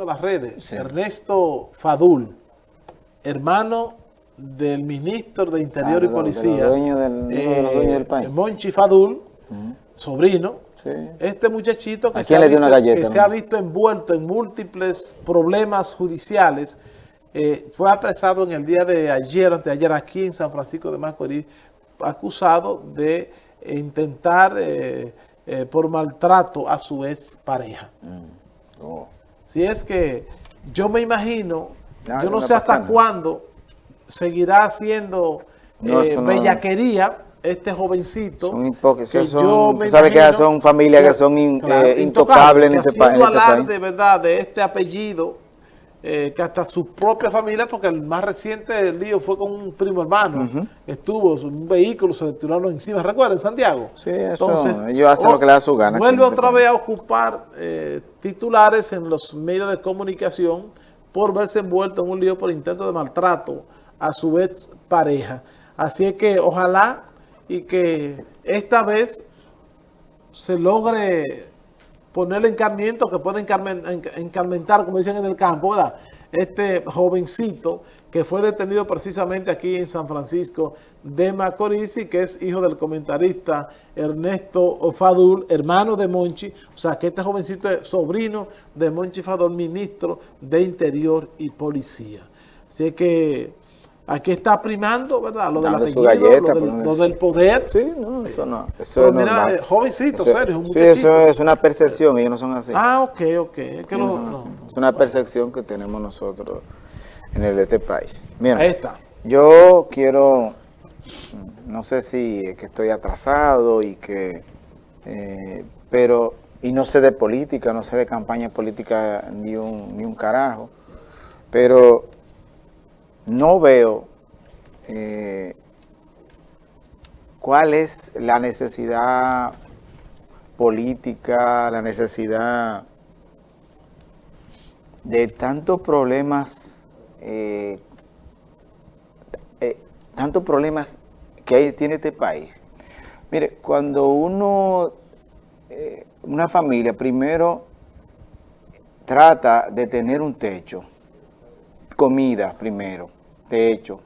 de las redes, Ernesto Fadul, hermano del ministro de Interior y Policía, Monchi Fadul, sobrino, este muchachito que, se ha, visto, envuelto en múltiples problemas judiciales, eh, fue apresado en el día de ayer, antes de ayer aquí en San Francisco de Macorís, acusado de intentar eh, eh, por maltrato a su ex pareja. Mm. Oh. Si es que yo me imagino, yo no sé hasta cuándo seguirá haciendo bellaquería este jovencito. Son hipócritas, sabes que son familias que son intocables en este, este país. verdad de este apellido eh, que hasta su propia familia, porque el más reciente lío fue con un primo hermano, estuvo en un vehículo, se le tiraron encima, ¿recuerdan? Santiago. Sí, Entonces, ellos hacen lo que les da su gana. Vuelve otra vez a ocupar eh, titulares en los medios de comunicación por verse envuelto en un lío por intento de maltrato a su ex pareja. Así es que ojalá y que esta vez se logre ponerle encarmiento que puede encarmentar, como dicen en el campo, ¿verdad? Este jovencito que fue detenido precisamente aquí en San Francisco de Macorís y que es hijo del comentarista Ernesto Fadul, hermano de Monchi, o sea que este jovencito es sobrino de Monchi Fadul, ministro de Interior y Policía. Así que Aquí está primando, ¿verdad? Lo, de galleta, lo, del, poder. Sí, no, eso no. Eso Pero mira, eh, jovencito, serio, un Sí, eso es una percepción, ellos no son así. Ah, ok, ok. Es, es una percepción que tenemos nosotros en el de este país. Mira, Ahí está. Yo quiero, no sé si es que estoy atrasado y que, eh, pero, y no sé de política, no sé de campaña política ni un, ni un carajo, pero no veo eh, cuál es la necesidad política, la necesidad de tantos problemas, eh, eh, tantos problemas que tiene este país. Mire, cuando uno, una familia, primero trata de tener un techo, comida primero, techo,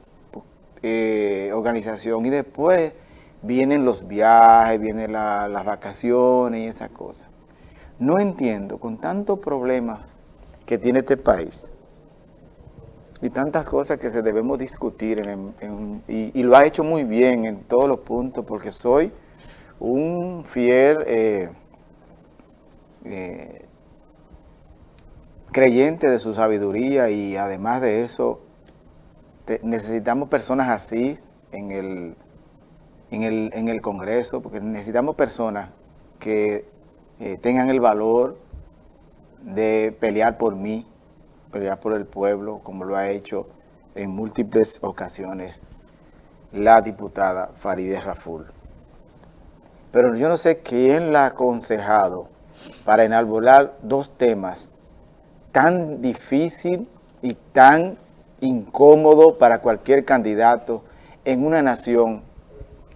eh, organización y después vienen los viajes, vienen las vacaciones y esas cosas. No entiendo, con tantos problemas que tiene este país y tantas cosas que se debemos discutir y, lo ha hecho muy bien en todos los puntos porque soy un fiel eh, eh, creyente de su sabiduría y además de eso, necesitamos personas así en el, en el, Congreso, porque necesitamos personas que eh, tengan el valor de pelear por mí, pelear por el pueblo, como lo ha hecho en múltiples ocasiones la diputada Farideh Raful. Pero yo no sé quién la ha aconsejado para enalbolar dos temas tan difícil y tan incómodo para cualquier candidato en una nación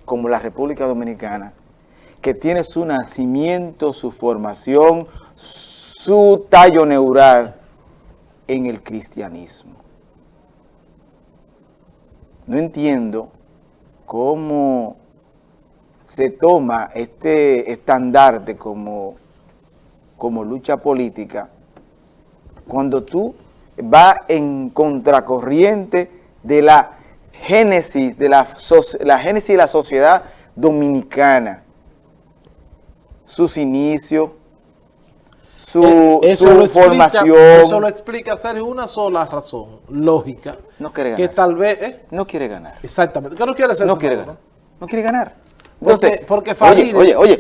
como la República Dominicana, que tiene su nacimiento, su formación, su tallo neural en el cristianismo. No entiendo cómo se toma este estandarte como, como lucha política cuando tú vas en contracorriente de la génesis de la, la génesis de la sociedad dominicana, sus inicios, su, eh, formación. eso lo explica Sergio una sola razón lógica. No quiere ganar. Que tal vez... ¿eh? No quiere ganar. Exactamente. ¿Qué no quiere hacer no quiere ganar. No quiere ganar porque, porque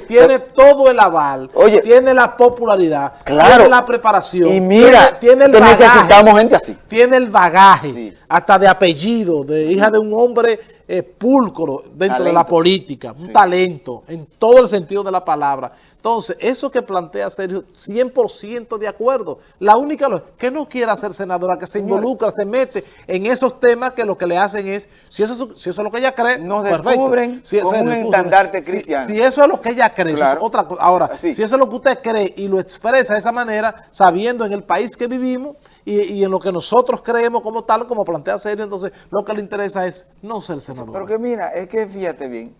tiene todo el aval, tiene la popularidad, tiene la preparación. Y mira, tiene, el bagaje, necesitamos gente así. Tiene el bagaje, hasta de apellido, de hija de un hombre eh, púlcro dentro de la política, un Sí. talento, en todo el sentido de la palabra. Entonces, eso que plantea Sergio, 100% de acuerdo. La única, que no quiera ser senadora, que se involucra, se mete en esos temas que lo que le hacen es, si eso, es su- si eso es lo que ella cree, Nos descubren Si- con un estandarte cristiano. Si, eso es lo que ella cree, eso es otra cosa. Ahora, Así. si eso es lo que usted cree y lo expresa de esa manera, sabiendo en el país que vivimos y, y en lo que nosotros creemos como tal, como plantea Sergio, entonces lo que le interesa es no ser senador. Pero que mira, es que fíjate bien,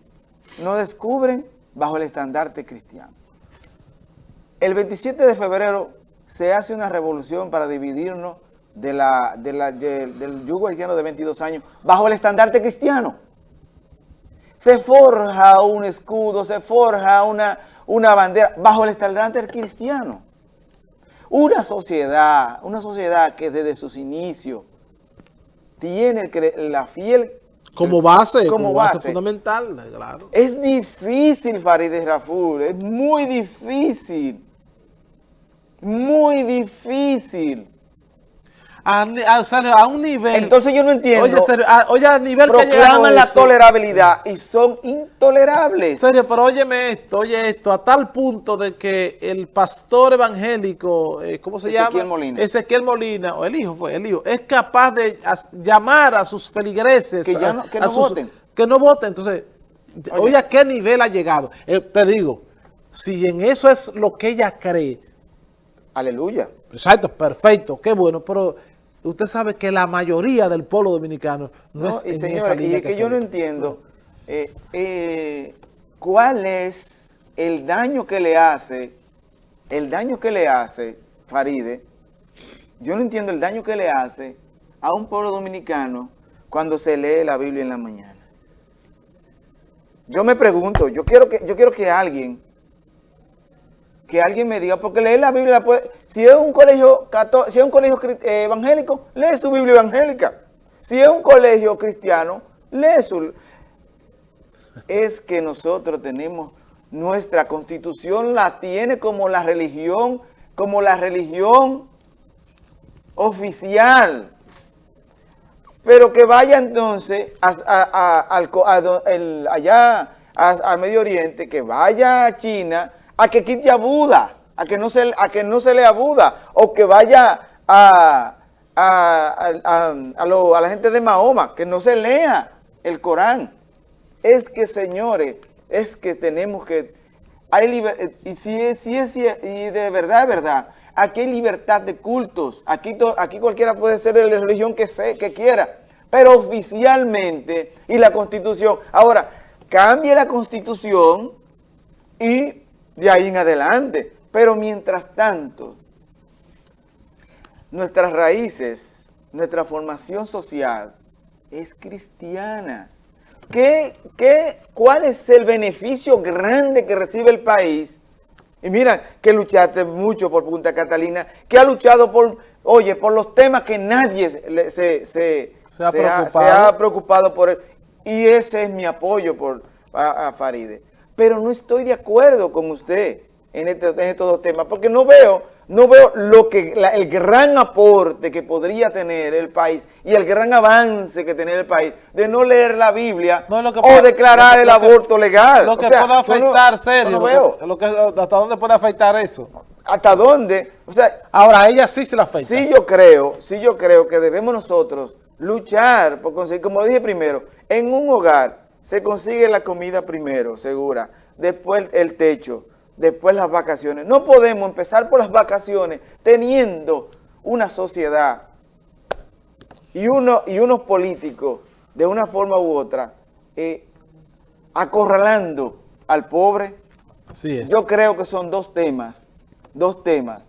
nos descubren bajo el estandarte cristiano. El 27 de febrero se hace una revolución para dividirnos de la, de la- de- del yugo haitiano de 22 años bajo el estandarte cristiano. Se forja un escudo, se forja una, una bandera bajo el estandarte cristiano. Una sociedad, una sociedad que desde sus inicios tiene el la fiel como base, como como, base, base. fundamental, claro. Es difícil, Farideh Raful, es muy difícil. Muy difícil. A, un nivel... Entonces yo no entiendo. Oye, a, oye, nivel que ha llegado proclaman la eso- tolerabilidad y son intolerables. Serio, pero óyeme esto, oye esto, a tal punto de que el pastor evangélico, eh, ¿cómo se Ezequiel llama? Molina. Ezequiel Molina, o el hijo fue, el hijo, es capaz de llamar a sus feligreses. Que ya no- que no sus- voten. Que no voten. Entonces, oye, a qué nivel ha llegado. Eh, te digo, si en eso es lo que ella cree, Aleluya. exacto, perfecto, qué bueno, pero usted sabe que la mayoría del pueblo dominicano no, No, es y en esa señores, y línea es que yo no entiendo eh, eh, cuál es el daño que le hace, el daño que le hace, Faride, yo no entiendo el daño que le hace a un pueblo dominicano cuando se lee la Biblia en la mañana. Yo me pregunto, yo quiero que, yo quiero que alguien, que alguien me diga, porque leer la Biblia, puede, si es un colegio si es un colegio eh, evangélico, lee su Biblia evangélica. Si es un colegio cristiano, lee su... Es que nosotros tenemos, nuestra constitución la tiene como la religión, como la religión oficial. Pero que vaya entonces a, al el- allá a Medio Oriente, que vaya a China a que quite a Buda, a que no se, a que no se lea Buda, o que vaya a, a, a- a- la gente de Mahoma, que no se lea el Corán. Es que, señores, es que tenemos que... Hay y si es, si y de verdad, de verdad, aquí hay libertad de cultos, aquí, aquí cualquiera puede ser de la religión que, se, que quiera, pero oficialmente, y la constitución, ahora, cambie la constitución y de ahí en adelante, pero mientras tanto, nuestras raíces, nuestra formación social es cristiana. ¿Qué, qué, ¿Cuál es el beneficio grande que recibe el país? Y mira que luchaste mucho por Punta Catalina, que ha luchado por, oye, por los temas que nadie se, se, se- Se ha preocupado. se ha preocupado por él. Y ese es mi apoyo por, a, a Faride. Pero no estoy de acuerdo con usted en, este- en estos dos temas, porque no veo, no veo lo que, la- el gran aporte que podría tener el país y el gran avance que tener el país de no leer la Biblia No, lo que o declarar lo que- el que- aborto legal. Lo que O sea, puede no- afectar, serio. no veo. que- lo que- ¿Hasta dónde puede afectar eso? ¿Hasta dónde? O sea, Ahora, a ella sí se la afecta. Sí yo creo, sí yo creo que debemos nosotros luchar por conseguir, como lo dije primero, en un hogar se consigue la comida primero, segura, después el techo, después las vacaciones. No podemos empezar por las vacaciones teniendo una sociedad y, uno, y unos políticos de una forma u otra eh, acorralando al pobre, Así es. yo creo que son dos temas, dos temas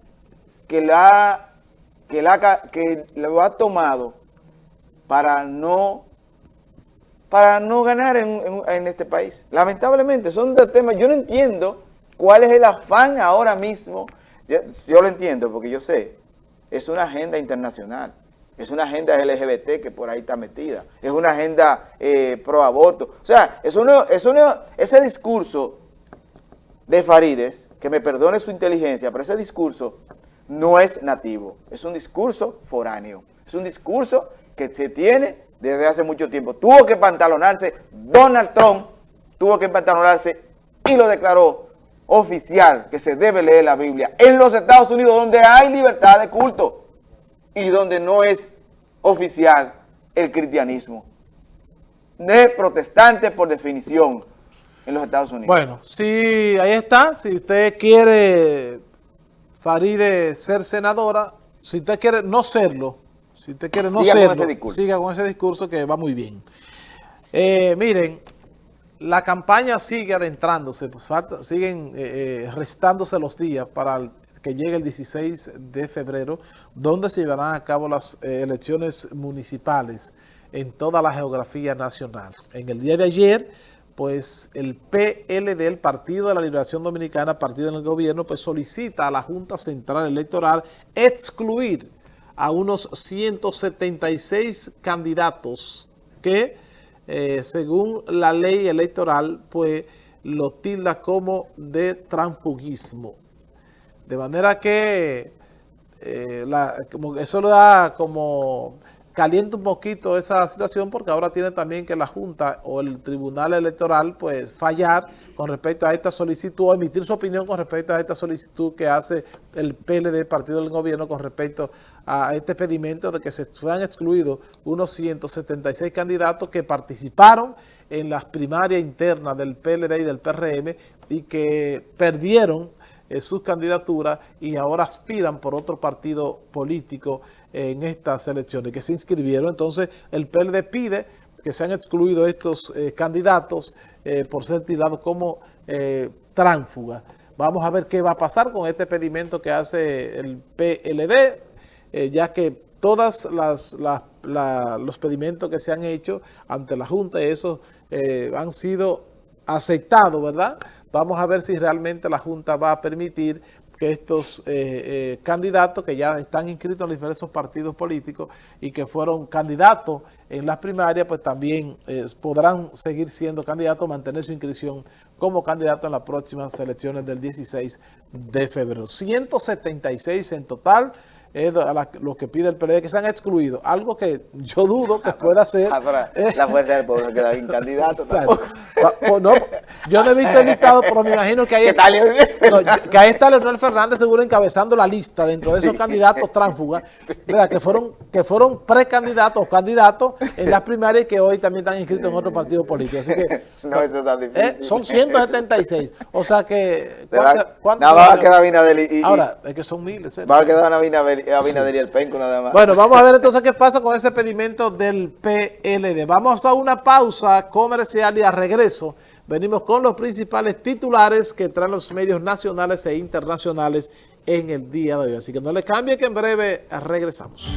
que la que la que lo ha tomado para no para no ganar en, este país. Lamentablemente son dos temas. Yo no entiendo cuál es el afán ahora mismo. Yo, yo lo entiendo porque yo sé, es una agenda internacional. Es una agenda LGBT que por ahí está metida. Es una agenda eh, pro aborto. O sea, es uno, es uno, ese discurso de Farides, que me perdone su inteligencia, pero ese discurso no es nativo, es un discurso foráneo, es un discurso que se tiene desde hace mucho tiempo. Tuvo que pantalonarse Donald Trump, tuvo que pantalonarse y lo declaró oficial que se debe leer la Biblia en los Estados Unidos donde hay libertad de culto y donde no es oficial el cristianismo. De protestante por definición en los Estados Unidos. Bueno, sí, ahí está. Si usted quiere, Faride, ser senadora, si usted quiere no serlo, si usted quiere no serlo, siga con ese discurso que va muy bien. Eh, miren, la campaña sigue adentrándose, pues siguen eh, eh, restándose los días para que llegue el 16 de febrero, donde se llevarán a cabo las elecciones municipales en toda la geografía nacional. En el día de ayer pues el PLD, el Partido de la Liberación Dominicana, partido en el gobierno, pues solicita a la Junta Central Electoral excluir a unos 176 candidatos que, eh, según la ley electoral, pues lo tilda como de transfugismo. De manera que eh, eso lo da como calienta un poquito esa situación porque ahora tiene también que la Junta o el Tribunal Electoral pues fallar con respecto a esta solicitud o emitir su opinión con respecto a esta solicitud que hace el PLD, Partido del Gobierno, con respecto a este pedimento de que se fueran excluidos unos 176 candidatos que participaron en las primarias internas del PLD y del PRM y que perdieron eh, sus candidaturas y ahora aspiran por otro partido político en estas elecciones que se inscribieron. Entonces, el PLD pide que sean excluidos estos eh, candidatos eh, por ser tirados como tránfugas. Vamos a ver qué va a pasar con este pedimento que hace el PLD, ya que todos los pedimentos que se han hecho ante la Junta, esos han sido aceptados, ¿verdad? Vamos a ver si realmente la Junta va a permitir que estos eh, eh, candidatos que ya están inscritos en diferentes partidos políticos y que fueron candidatos en las primarias, pues también eh, podrán seguir siendo candidatos, mantener su inscripción como candidato en las próximas elecciones del 16 de febrero. 176 en total es lo que pide el PLD, que se han excluido. Algo que yo dudo que pueda ser. Ah, eh, la fuerza del pueblo queda sin candidato. no, yo no he visto invitado, pero me imagino que ahí, está, que ahí está Leonel Fernández seguro encabezando la lista dentro de esos candidatos tránsfugas, que fueron que fueron precandidatos o candidatos en las primarias y que hoy también están inscritos en otro partido político. Así que, no, eso está difícil. Eh, son 176. O sea que... ¿cuántos, va a quedar Ahora, es que son miles. ¿eh? Va a quedar Binader Bueno, vamos a ver entonces qué pasa con ese pedimento del PLD. Vamos a una pausa comercial y a regreso venimos con los principales titulares que traen los medios nacionales e internacionales en el día de hoy. Así que no le cambie que en breve regresamos.